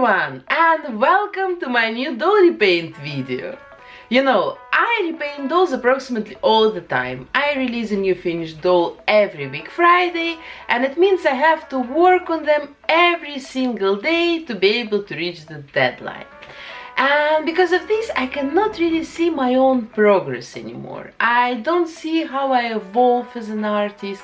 everyone and welcome to my new doll repaint video. You know, I repaint dolls approximately all the time. I release a new finished doll every week Friday and it means I have to work on them every single day to be able to reach the deadline. And because of this, I cannot really see my own progress anymore. I don't see how I evolve as an artist,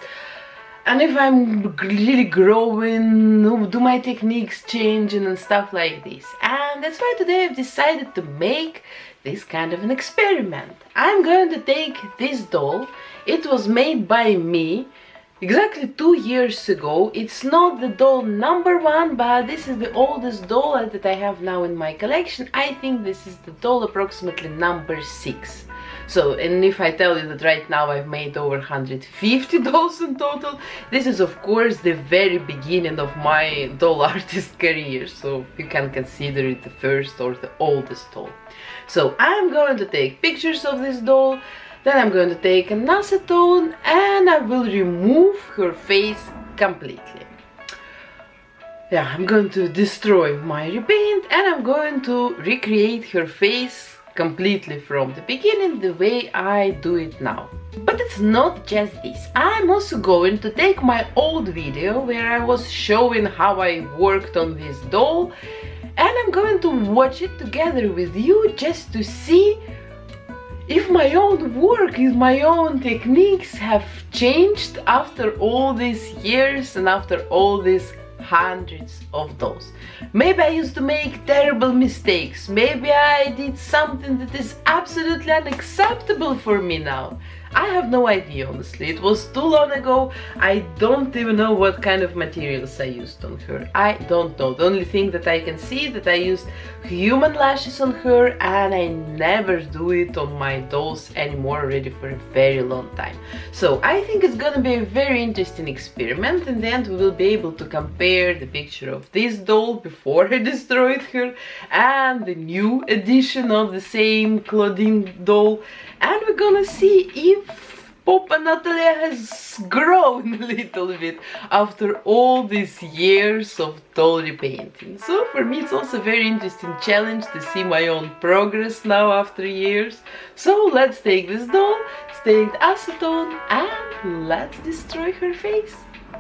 and if I'm really growing, do my techniques changing and stuff like this. And that's why today I've decided to make this kind of an experiment. I'm going to take this doll, it was made by me exactly two years ago. It's not the doll number one, but this is the oldest doll that I have now in my collection. I think this is the doll approximately number six. So, and if I tell you that right now I've made over 150 dolls in total, this is of course the very beginning of my doll artist career, so you can consider it the first or the oldest doll. So I'm going to take pictures of this doll, then I'm going to take an acetone and I will remove her face completely. Yeah, I'm going to destroy my repaint and I'm going to recreate her face completely from the beginning the way I do it now. But it's not just this. I'm also going to take my old video where I was showing how I worked on this doll and I'm going to watch it together with you just to see if my own work, if my own techniques have changed after all these years and after all these hundreds of those. Maybe I used to make terrible mistakes. Maybe I did something that is absolutely unacceptable for me now. I have no idea honestly, it was too long ago, I don't even know what kind of materials I used on her, I don't know, the only thing that I can see that I used human lashes on her and I never do it on my dolls anymore already for a very long time. So I think it's gonna be a very interesting experiment, in the end we will be able to compare the picture of this doll before I destroyed her and the new edition of the same Claudine doll and we're gonna see if Popa Natalia has grown a little bit after all these years of doll repainting. So for me it's also a very interesting challenge to see my own progress now after years. So let's take this doll, take acetone and let's destroy her face.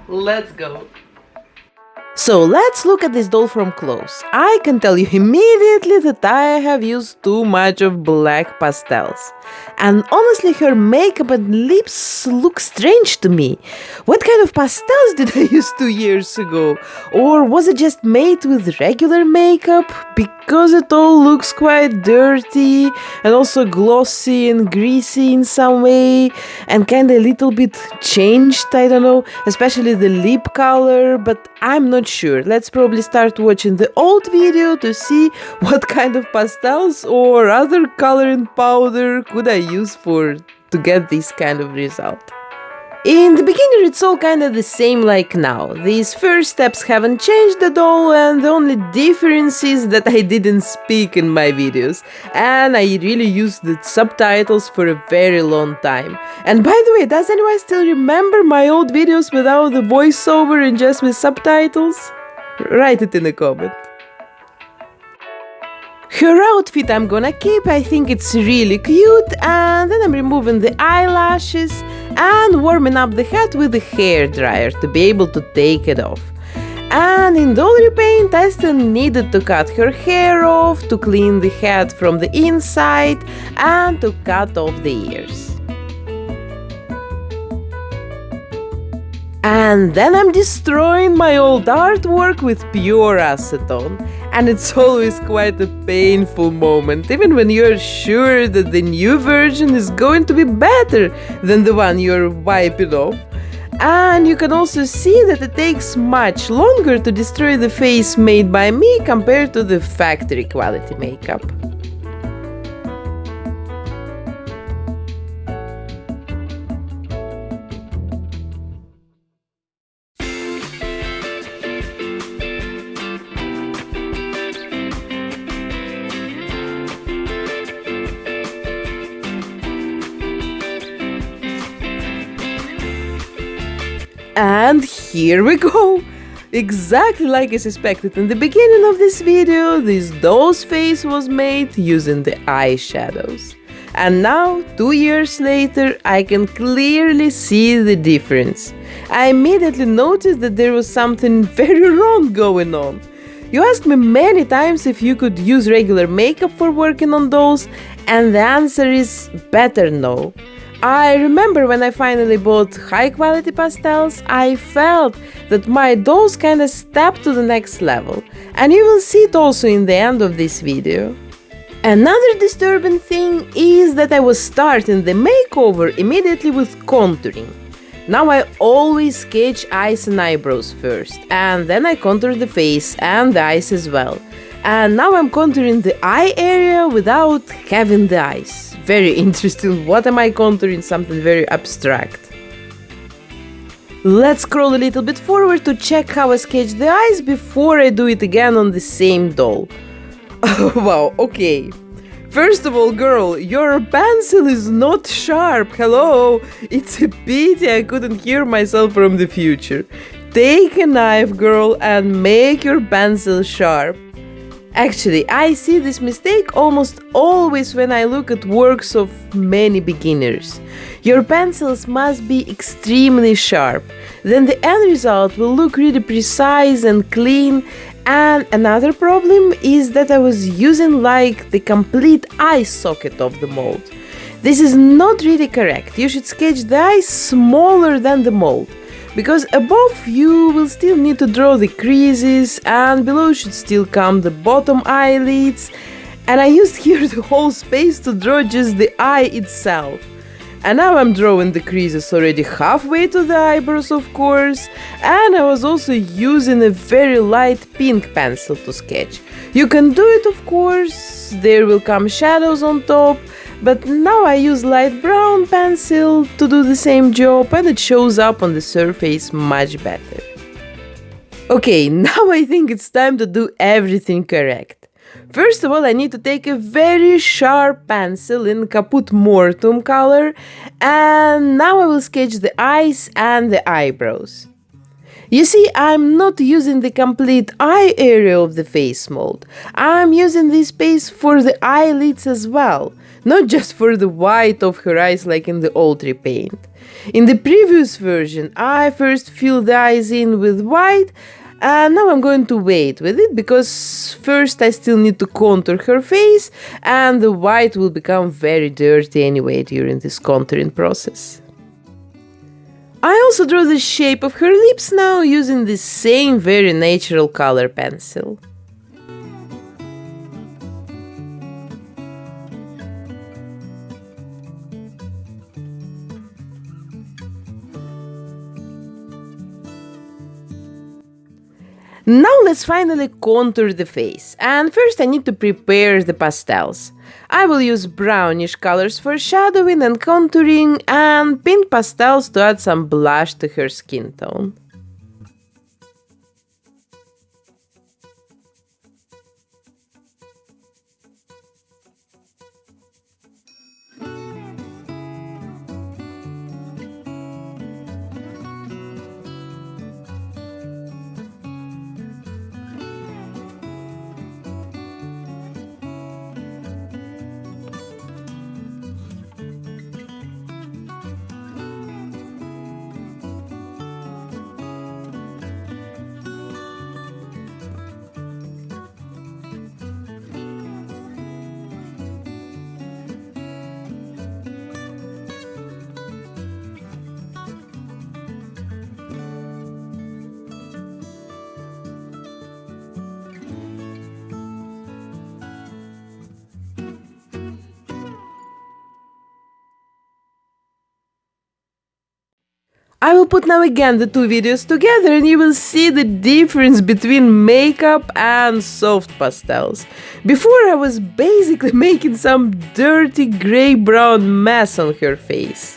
Let's go! So let's look at this doll from close. I can tell you immediately that I have used too much of black pastels. And honestly, her makeup and lips look strange to me. What kind of pastels did I use two years ago? Or was it just made with regular makeup? Because it all looks quite dirty and also glossy and greasy in some way and kinda a little bit changed, I don't know, especially the lip color, but I'm not sure. Let's probably start watching the old video to see what kind of pastels or other coloring powder could I use for to get this kind of result. In the beginning it's all kinda the same like now. These first steps haven't changed at all and the only difference is that I didn't speak in my videos and I really used the subtitles for a very long time. And by the way, does anyone still remember my old videos without the voiceover and just with subtitles? Write it in the comment. Her outfit I'm gonna keep, I think it's really cute and then I'm removing the eyelashes and warming up the hat with the hair dryer to be able to take it off. And in doll repaint I still needed to cut her hair off, to clean the head from the inside and to cut off the ears. And then I'm destroying my old artwork with pure acetone. And it's always quite a painful moment, even when you're sure that the new version is going to be better than the one you're wiping off. And you can also see that it takes much longer to destroy the face made by me compared to the factory quality makeup. And here we go! Exactly like I suspected in the beginning of this video, this doll's face was made using the eyeshadows. And now, two years later, I can clearly see the difference. I immediately noticed that there was something very wrong going on. You asked me many times if you could use regular makeup for working on dolls, and the answer is better no. I remember when I finally bought high quality pastels, I felt that my dolls kinda stepped to the next level, and you will see it also in the end of this video. Another disturbing thing is that I was starting the makeover immediately with contouring. Now I always sketch eyes and eyebrows first, and then I contour the face and the eyes as well. And now I'm contouring the eye area without having the eyes. Very interesting, what am I contouring? Something very abstract. Let's scroll a little bit forward to check how I sketch the eyes before I do it again on the same doll. wow, okay. First of all, girl, your pencil is not sharp. Hello? It's a pity I couldn't hear myself from the future. Take a knife, girl, and make your pencil sharp. Actually, I see this mistake almost always when I look at works of many beginners. Your pencils must be extremely sharp, then the end result will look really precise and clean and another problem is that I was using like the complete eye socket of the mold. This is not really correct. You should sketch the eye smaller than the mold because above you will still need to draw the creases and below should still come the bottom eyelids and I used here the whole space to draw just the eye itself. And now I'm drawing the creases already halfway to the eyebrows, of course. And I was also using a very light pink pencil to sketch. You can do it, of course, there will come shadows on top. But now I use light brown pencil to do the same job and it shows up on the surface much better. Okay, now I think it's time to do everything correct. First of all, I need to take a very sharp pencil in Caput Mortuum color and now I will sketch the eyes and the eyebrows. You see, I'm not using the complete eye area of the face mold. I'm using this space for the eyelids as well, not just for the white of her eyes like in the old repaint. In the previous version, I first filled the eyes in with white and now I'm going to wait with it because first I still need to contour her face and the white will become very dirty anyway during this contouring process. I also draw the shape of her lips now using the same very natural color pencil. Now let's finally contour the face. And first I need to prepare the pastels. I will use brownish colors for shadowing and contouring and pink pastels to add some blush to her skin tone. I will put now again the two videos together and you will see the difference between makeup and soft pastels. Before I was basically making some dirty grey-brown mess on her face.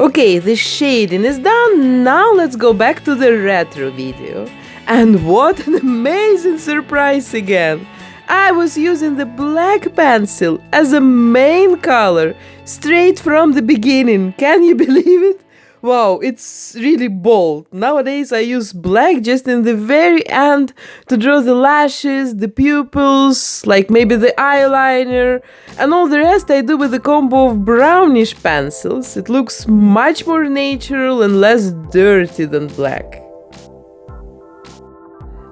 Okay, the shading is done, now let's go back to the retro video. And what an amazing surprise again! I was using the black pencil as a main color straight from the beginning. Can you believe it? Wow, it's really bold. Nowadays I use black just in the very end to draw the lashes, the pupils, like maybe the eyeliner, and all the rest I do with a combo of brownish pencils. It looks much more natural and less dirty than black.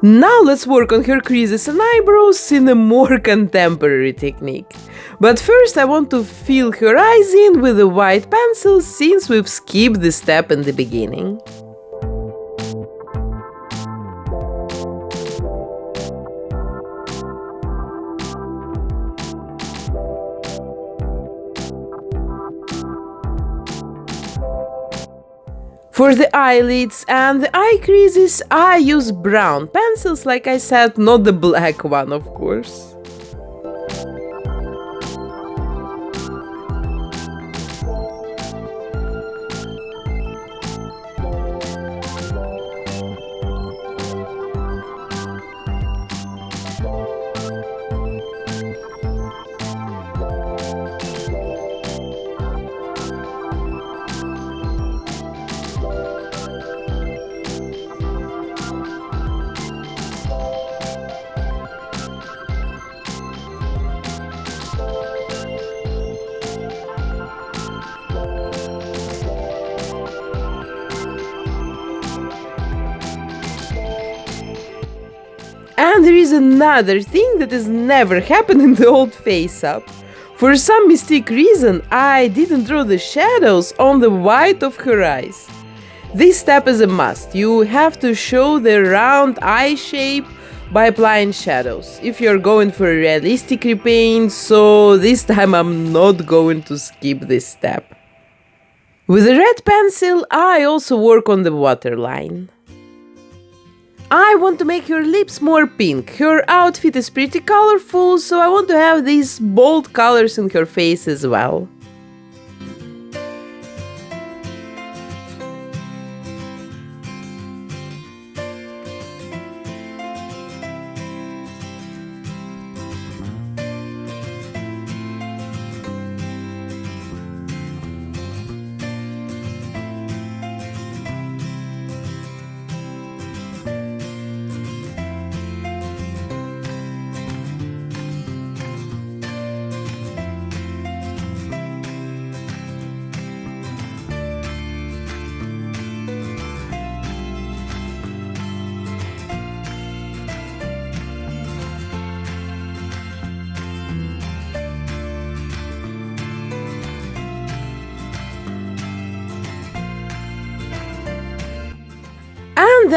Now let's work on her creases and eyebrows in a more contemporary technique. But first I want to fill her eyes in with a white pencil since we've skipped the step in the beginning. For the eyelids and the eye creases, I use brown pencils, like I said, not the black one, of course. Another thing that has never happened in the old face up. For some mystic reason, I didn't draw the shadows on the white of her eyes. This step is a must. You have to show the round eye shape by applying shadows. If you're going for a realistic repaint, so this time I'm not going to skip this step. With a red pencil, I also work on the waterline. I want to make her lips more pink. Her outfit is pretty colorful, so I want to have these bold colors in her face as well.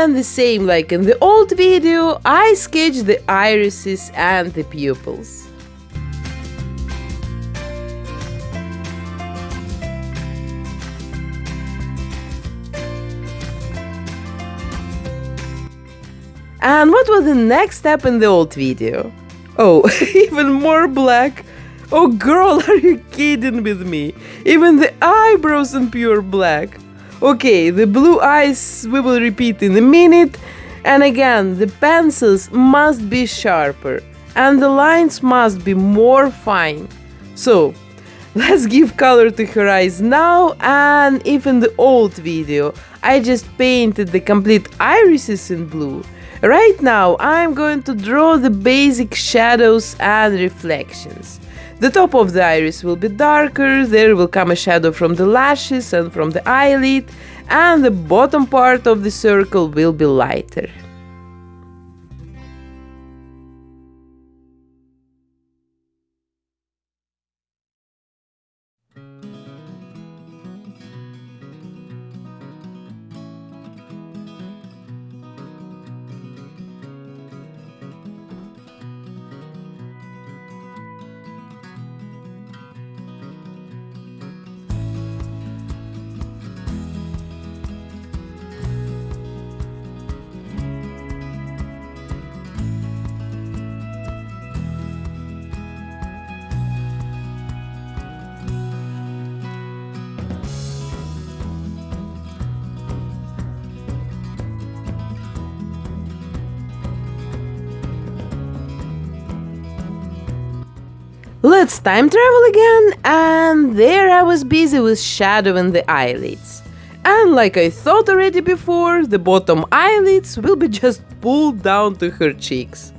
And the same like in the old video, I sketched the irises and the pupils. And what was the next step in the old video? Oh, even more black. Oh girl, are you kidding with me? Even the eyebrows in pure black. Okay, the blue eyes we will repeat in a minute. And again, the pencils must be sharper and the lines must be more fine. So, let's give color to her eyes now and if in the old video I just painted the complete irises in blue, right now I'm going to draw the basic shadows and reflections. The top of the iris will be darker, there will come a shadow from the lashes and from the eyelid, and the bottom part of the circle will be lighter. Time travel again, and there I was busy with shadowing the eyelids. And like I thought already before, the bottom eyelids will be just pulled down to her cheeks.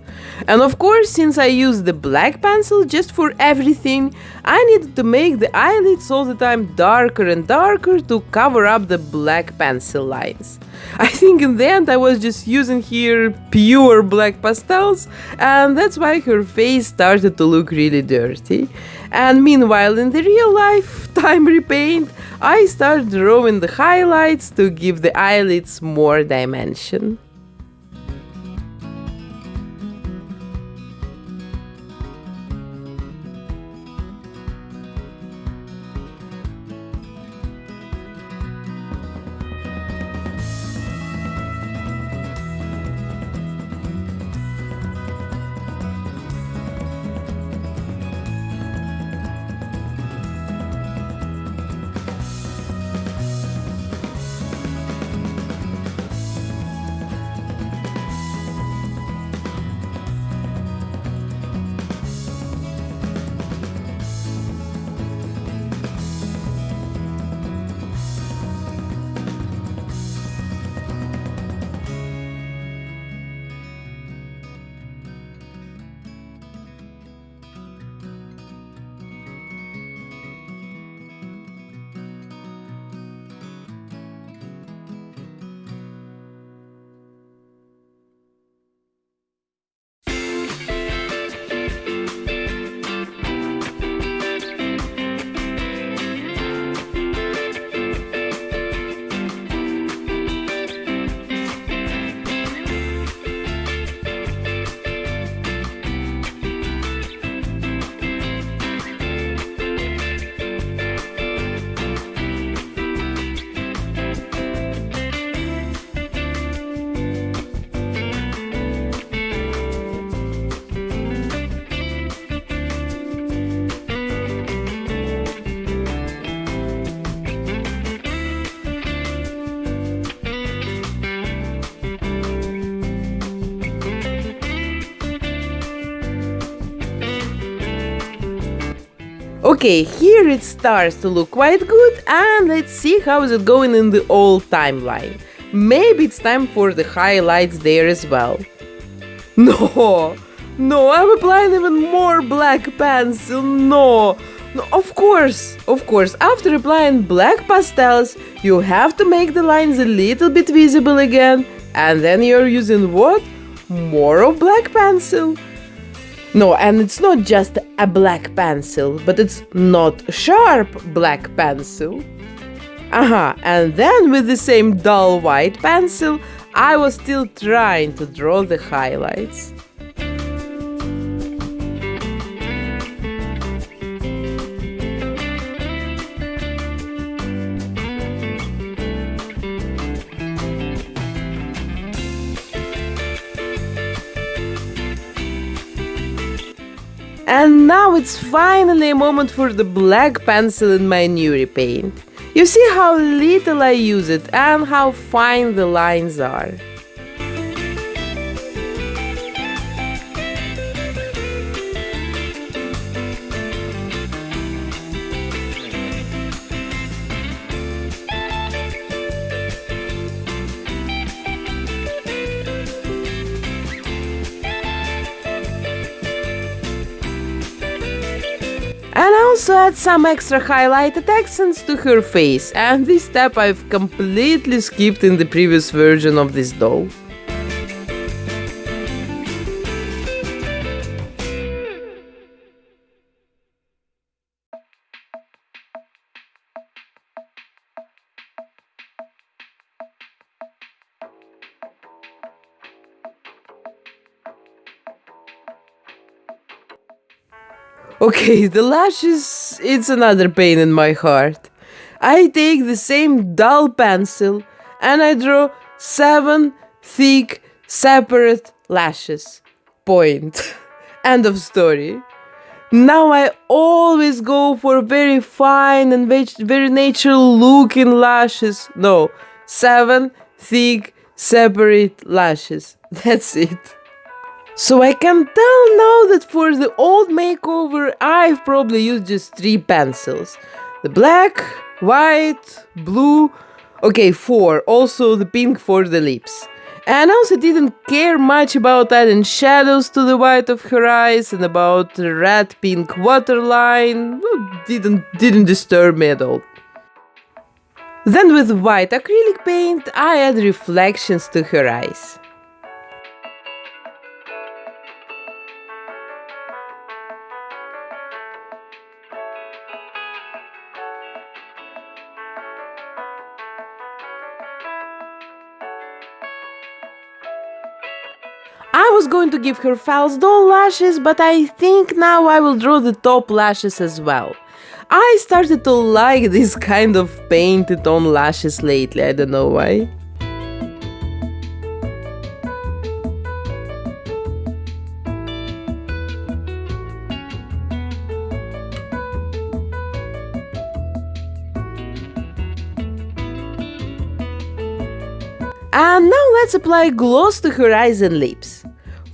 And of course, since I use the black pencil just for everything, I needed to make the eyelids all the time darker and darker to cover up the black pencil lines. I think in the end I was just using here pure black pastels and that's why her face started to look really dirty. And meanwhile in the real life time repaint, I started drawing the highlights to give the eyelids more dimension. Okay, here it starts to look quite good and let's see how is it going in the old timeline. Maybe it's time for the highlights there as well. No, no, I'm applying even more black pencil, no. No, of course, of course, after applying black pastels, you have to make the lines a little bit visible again, and then you're using what? More of black pencil. No, and it's not just a black pencil, but it's not sharp black pencil. Aha, and then with the same dull white pencil, I was still trying to draw the highlights. And now it's finally a moment for the black pencil in my new repaint. You see how little I use it and how fine the lines are. Add some extra highlighted accents to her face, and this step I've completely skipped in the previous version of this doll. Okay, the lashes, it's another pain in my heart. I take the same dull pencil and I draw seven thick, separate lashes. Point. End of story. Now I always go for very fine and very natural looking lashes. No, seven thick, separate lashes. That's it. So I can tell now that for the old makeover I've probably used just three pencils. The black, white, blue, okay four, also the pink for the lips. And also didn't care much about adding shadows to the white of her eyes and about the red pink waterline. Didn't didn't disturb me at all. Then with white acrylic paint I add reflections to her eyes. Going to give her false doll lashes, but I think now I will draw the top lashes as well. I started to like this kind of painted on lashes lately, I don't know why. And now let's apply gloss to her eyes and lips.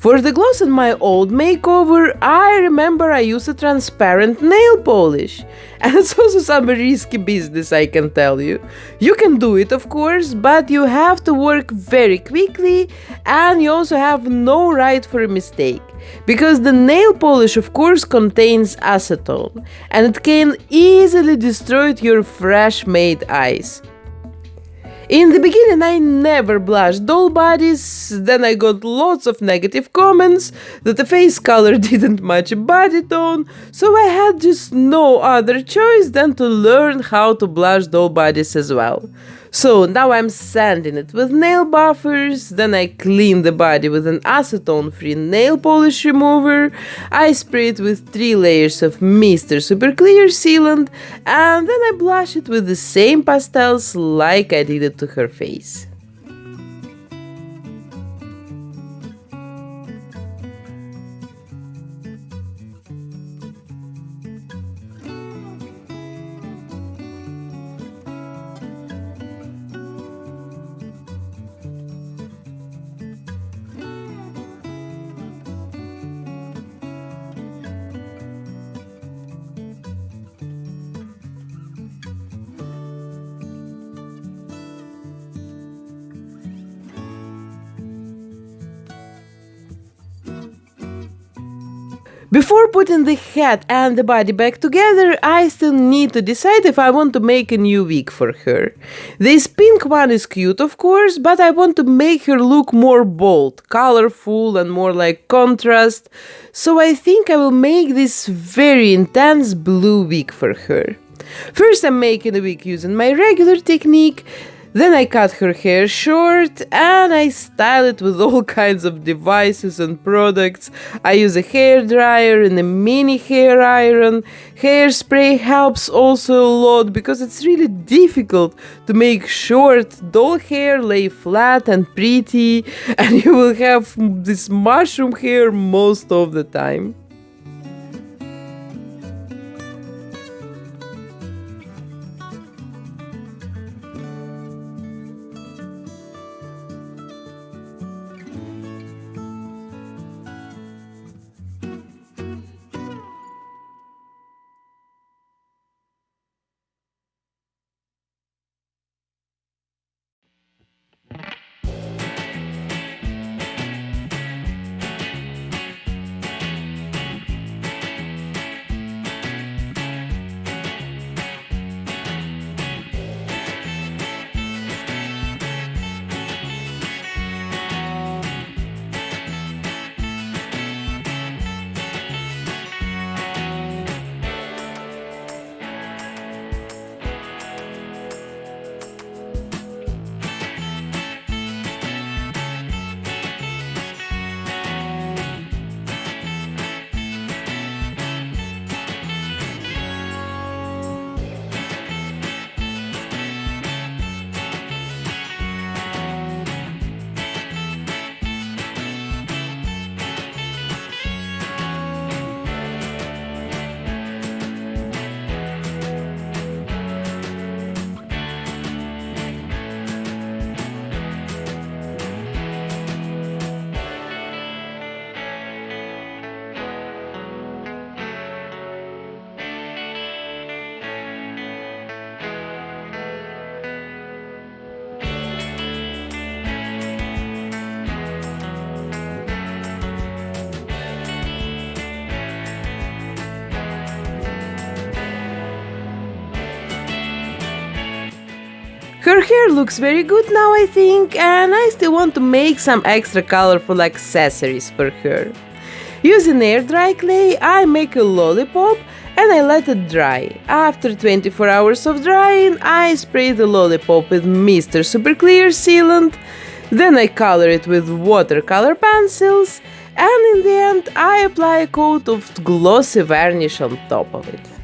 For the gloss in my old makeover, I remember I used a transparent nail polish. And it's also some risky business, I can tell you. You can do it, of course, but you have to work very quickly and you also have no right for a mistake. Because the nail polish, of course, contains acetone and it can easily destroy your fresh made eyes. In the beginning, I never blushed doll bodies, then I got lots of negative comments that the face color didn't match body tone, so I had just no other choice than to learn how to blush doll bodies as well. So now I'm sanding it with nail buffers, then I clean the body with an acetone free nail polish remover, I spray it with 3 layers of Mr. Super Clear sealant, and then I blush it with the same pastels like I did it to her face. Before putting the head and the body back together, I still need to decide if I want to make a new wig for her. This pink one is cute, of course, but I want to make her look more bold, colorful, and more like contrast, so I think I will make this very intense blue wig for her. First, I'm making a wig using my regular technique. Then I cut her hair short and I style it with all kinds of devices and products. I use a hair dryer and a mini hair iron. Hairspray helps also a lot because it's really difficult to make short doll hair lay flat and pretty and you will have this mushroom hair most of the time. Hair looks very good now I think and I still want to make some extra colorful accessories for her. Using air dry clay I make a lollipop and I let it dry. After 24 hours of drying I spray the lollipop with Mr. Super Clear sealant, then I color it with watercolor pencils and in the end I apply a coat of glossy varnish on top of it.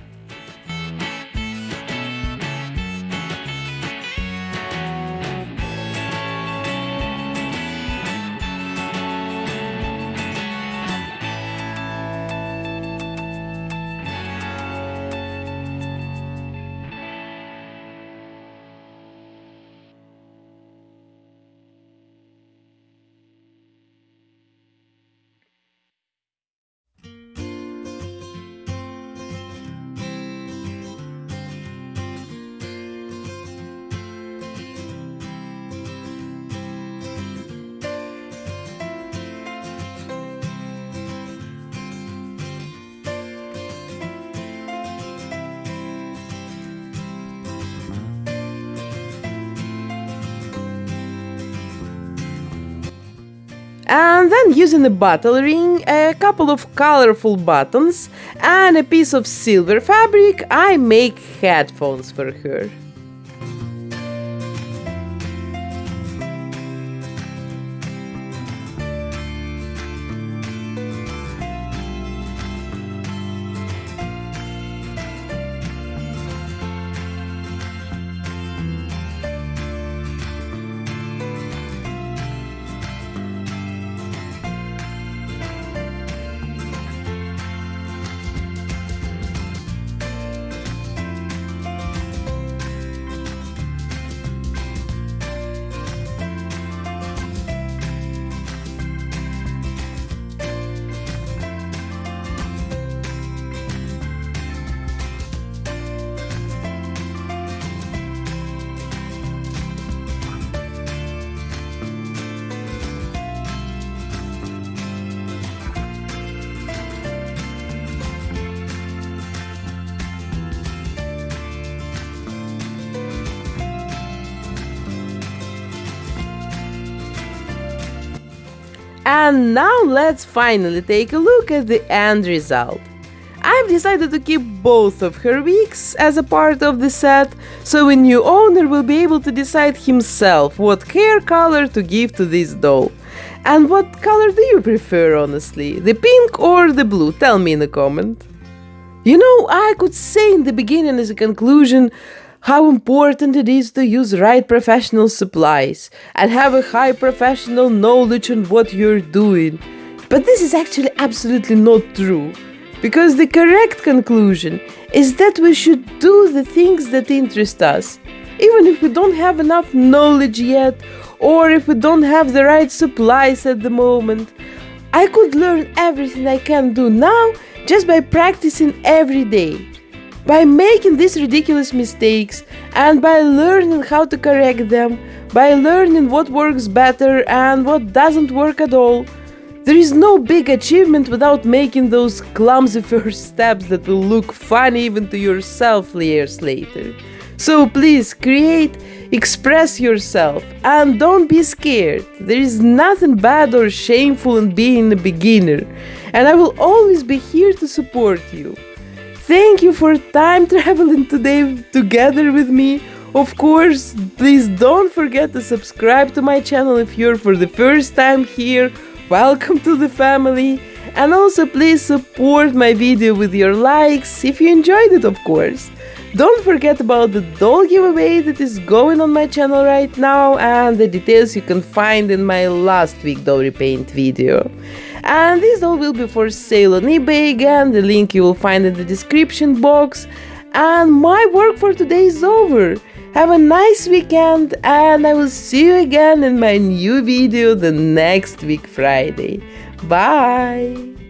And then using a bottle ring, a couple of colorful buttons and a piece of silver fabric I make headphones for her. And now let's finally take a look at the end result. I've decided to keep both of her wigs as a part of the set, so a new owner will be able to decide himself what hair color to give to this doll. And what color do you prefer, honestly? The pink or the blue? Tell me in a comment. You know, I could say in the beginning as a conclusion how important it is to use right professional supplies and have a high professional knowledge on what you're doing. But this is actually absolutely not true. Because the correct conclusion is that we should do the things that interest us, even if we don't have enough knowledge yet, or if we don't have the right supplies at the moment. I could learn everything I can do now just by practicing every day. By making these ridiculous mistakes and by learning how to correct them, by learning what works better and what doesn't work at all, there is no big achievement without making those clumsy first steps that will look funny even to yourself years later. So please create, express yourself, and don't be scared. There is nothing bad or shameful in being a beginner, and I will always be here to support you. Thank you for time traveling today together with me. Of course, please don't forget to subscribe to my channel if you're for the first time here. Welcome to the family. And also please support my video with your likes if you enjoyed it, of course. Don't forget about the doll giveaway that is going on my channel right now and the details you can find in my last week doll repaint video and this doll will be for sale on eBay again, the link you will find in the description box. And my work for today is over. Have a nice weekend and I will see you again in my new video the next week Friday. Bye!